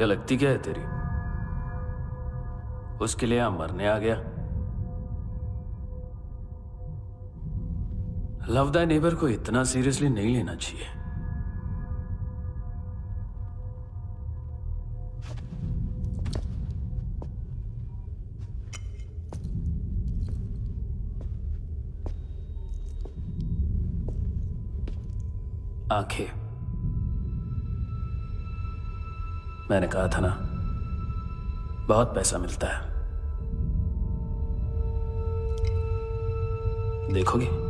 क्या लगती क्या है तेरी? उसके लिए यहाँ मरने आ गया। लव द नेबर को इतना सीरियसली नहीं लेना चाहिए। आँखें। मैंने कहा था ना बहुत पैसा मिलता है। देखोगे?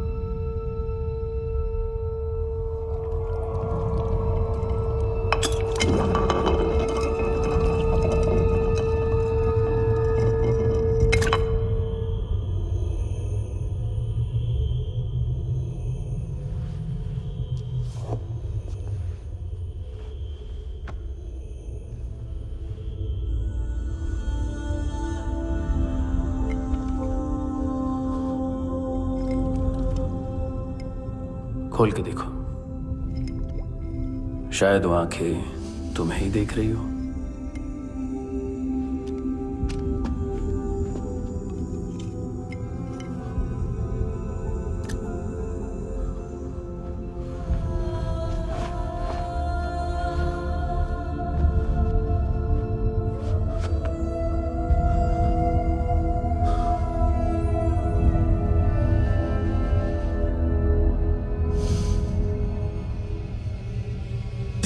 खोल के देखो। शायद वो आँखें तुम्हें ही देख रही हो।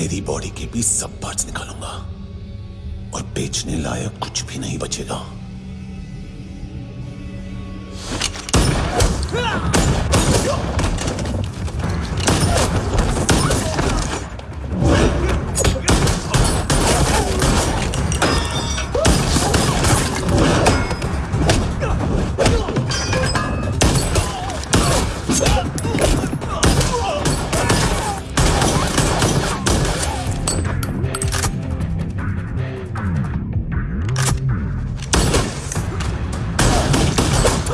तेरी बॉडी के भी सब पार्ट्स निकालूँगा। और बेचने लायक कुछ भी नहीं बचेगा। Oh!